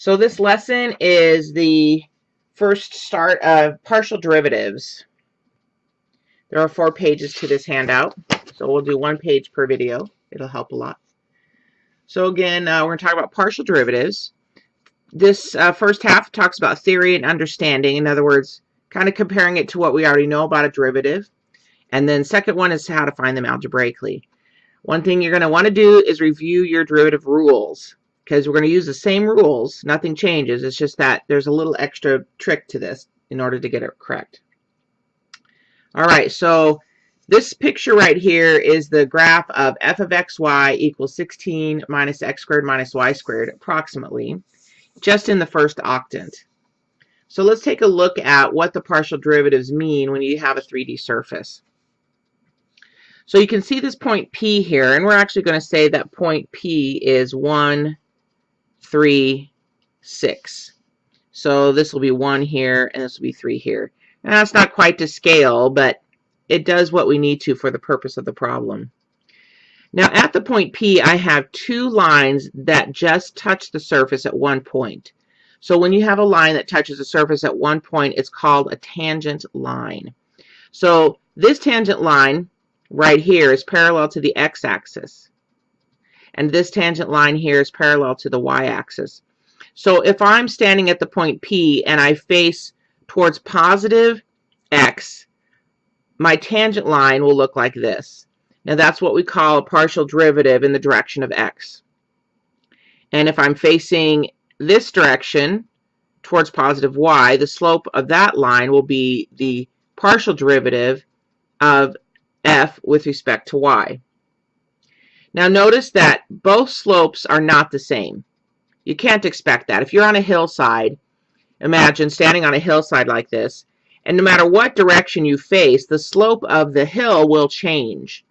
So this lesson is the first start of partial derivatives. There are four pages to this handout, so we'll do one page per video. It'll help a lot. So again, uh, we're going to talk about partial derivatives. This uh, first half talks about theory and understanding. In other words, kind of comparing it to what we already know about a derivative. And then second one is how to find them algebraically. One thing you're going to want to do is review your derivative rules because we're going to use the same rules. Nothing changes. It's just that there's a little extra trick to this in order to get it correct. All right, so this picture right here is the graph of f of xy equals 16 minus x squared minus y squared, approximately, just in the first octant. So let's take a look at what the partial derivatives mean when you have a 3D surface. So you can see this point P here, and we're actually going to say that point P is 1, three, six. So this will be one here, and this will be three here. Now that's not quite to scale, but it does what we need to for the purpose of the problem. Now at the point P, I have two lines that just touch the surface at one point. So when you have a line that touches the surface at one point, it's called a tangent line. So this tangent line right here is parallel to the x-axis and this tangent line here is parallel to the y-axis. So if I'm standing at the point P and I face towards positive x, my tangent line will look like this. Now that's what we call a partial derivative in the direction of x. And if I'm facing this direction towards positive y, the slope of that line will be the partial derivative of f with respect to y. Now notice that both slopes are not the same. You can't expect that. If you're on a hillside, imagine standing on a hillside like this, and no matter what direction you face, the slope of the hill will change.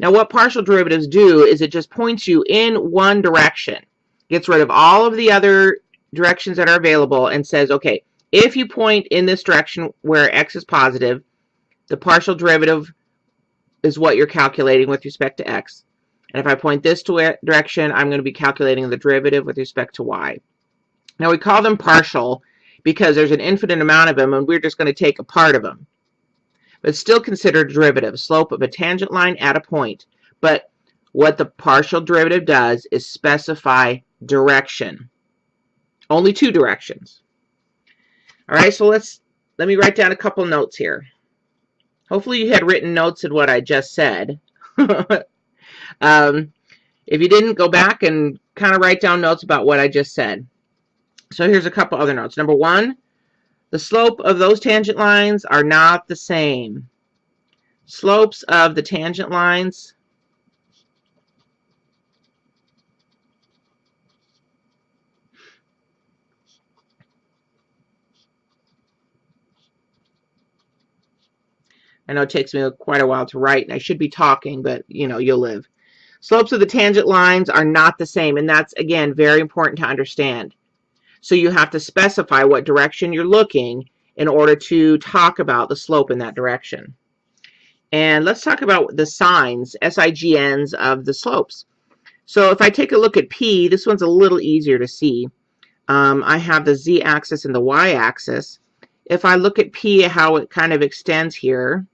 Now what partial derivatives do is it just points you in one direction, gets rid of all of the other directions that are available and says, okay, if you point in this direction where x is positive, the partial derivative is what you're calculating with respect to x. And if I point this direction, I'm going to be calculating the derivative with respect to y. Now we call them partial because there's an infinite amount of them and we're just going to take a part of them. But still considered a derivative, slope of a tangent line at a point. But what the partial derivative does is specify direction. Only two directions. All right, so let's let me write down a couple notes here. Hopefully you had written notes in what I just said. Um, if you didn't, go back and kind of write down notes about what I just said. So here's a couple other notes. Number one, the slope of those tangent lines are not the same. Slopes of the tangent lines I know it takes me quite a while to write, and I should be talking, but, you know, you'll live. Slopes of the tangent lines are not the same, and that's, again, very important to understand. So you have to specify what direction you're looking in order to talk about the slope in that direction. And let's talk about the signs, SIGNs of the slopes. So if I take a look at P, this one's a little easier to see. Um, I have the z-axis and the y-axis. If I look at P, how it kind of extends here,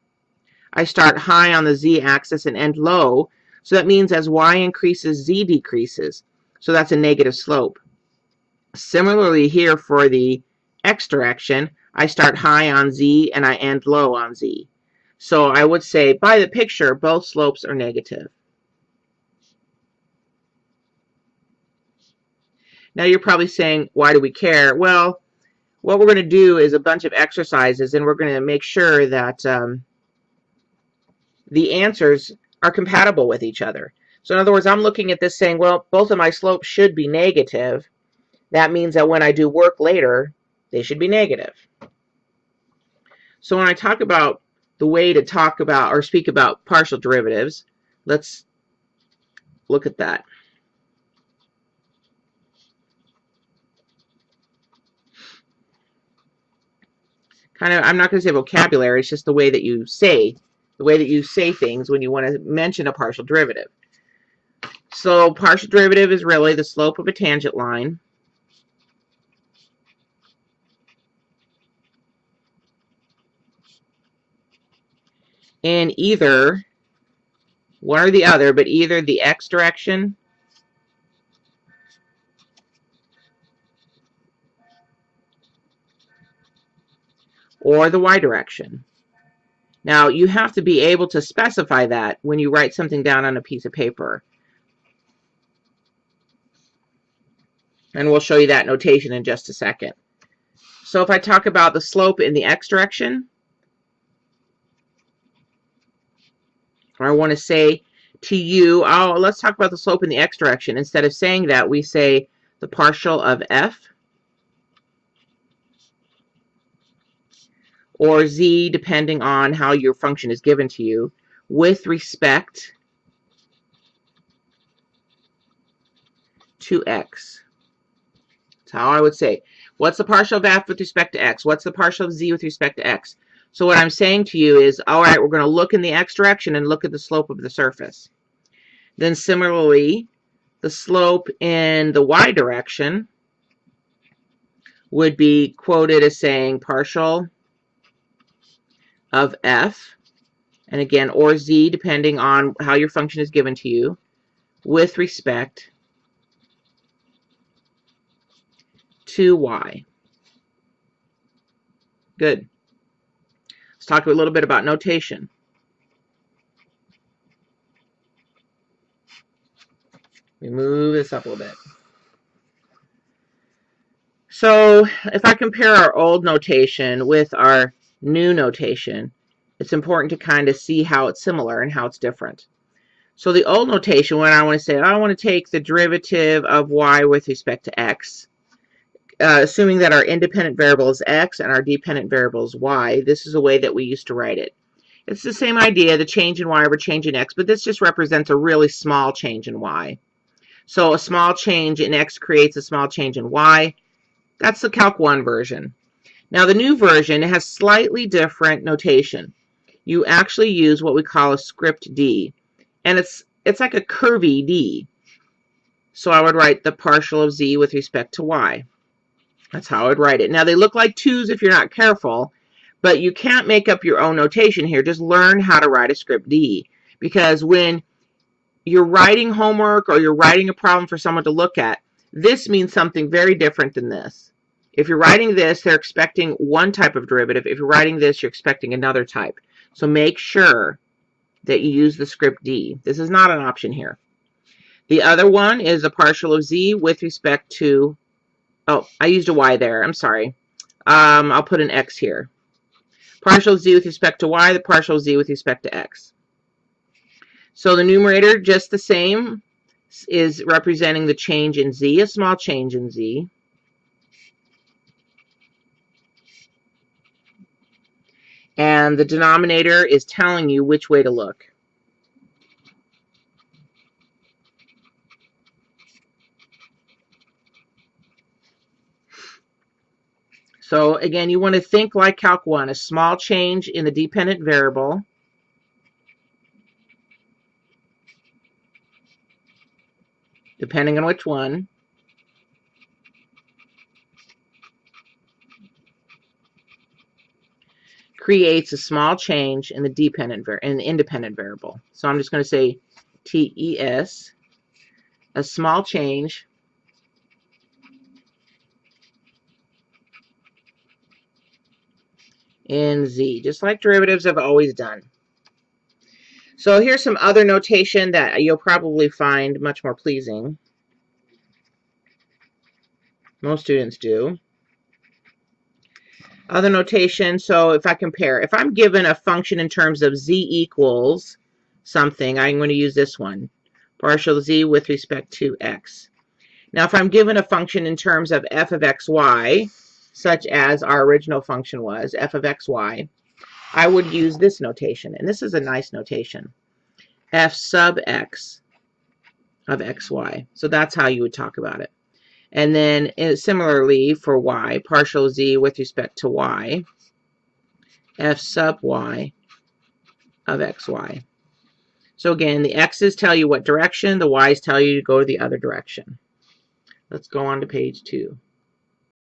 I start high on the z-axis and end low. So that means as y increases, z decreases. So that's a negative slope. Similarly here for the x direction, I start high on z and I end low on z. So I would say by the picture, both slopes are negative. Now you're probably saying, why do we care? Well, what we're going to do is a bunch of exercises and we're going to make sure that um, the answers are compatible with each other. So in other words, I'm looking at this saying, well, both of my slopes should be negative. That means that when I do work later, they should be negative. So when I talk about the way to talk about or speak about partial derivatives, let's look at that. Kind of, I'm not going to say vocabulary, it's just the way that you say the way that you say things when you want to mention a partial derivative. So partial derivative is really the slope of a tangent line. In either one or the other, but either the x direction or the y direction. Now, you have to be able to specify that when you write something down on a piece of paper. And we'll show you that notation in just a second. So if I talk about the slope in the x direction, or I want to say to you, oh, let's talk about the slope in the x direction. Instead of saying that, we say the partial of f or z, depending on how your function is given to you, with respect to x. That's how I would say. What's the partial of f with respect to x? What's the partial of z with respect to x? So what I'm saying to you is, all right, we're going to look in the x direction and look at the slope of the surface. Then similarly, the slope in the y direction would be quoted as saying partial of f, and again, or z, depending on how your function is given to you, with respect to y. Good. Let's talk a little bit about notation. We move this up a little bit. So if I compare our old notation with our new notation, it's important to kind of see how it's similar and how it's different. So the old notation, when I want to say, I want to take the derivative of y with respect to x, uh, assuming that our independent variable is x and our dependent variable is y, this is a way that we used to write it. It's the same idea, the change in y over change in x, but this just represents a really small change in y. So a small change in x creates a small change in y. That's the Calc 1 version. Now the new version has slightly different notation. You actually use what we call a script D. And it's it's like a curvy D. So I would write the partial of z with respect to y. That's how I would write it. Now they look like twos if you're not careful, but you can't make up your own notation here. Just learn how to write a script D. Because when you're writing homework or you're writing a problem for someone to look at, this means something very different than this. If you're writing this, they're expecting one type of derivative. If you're writing this, you're expecting another type. So make sure that you use the script D. This is not an option here. The other one is a partial of z with respect to, oh, I used a y there. I'm sorry. Um, I'll put an x here. Partial z with respect to y, the partial z with respect to x. So the numerator, just the same, is representing the change in z, a small change in z. and the denominator is telling you which way to look. So again, you want to think like Calc 1, a small change in the dependent variable. Depending on which one. Creates a small change in the dependent in the independent variable. So I'm just going to say TES, a small change in Z, just like derivatives have always done. So here's some other notation that you'll probably find much more pleasing. Most students do. Other notation, so if I compare, if I'm given a function in terms of z equals something, I'm going to use this one, partial z with respect to x. Now, if I'm given a function in terms of f of xy, such as our original function was, f of xy, I would use this notation, and this is a nice notation, f sub x of xy. So that's how you would talk about it. And then uh, similarly for y, partial z with respect to y, f sub y of xy. So again, the x's tell you what direction, the y's tell you to go the other direction. Let's go on to page two.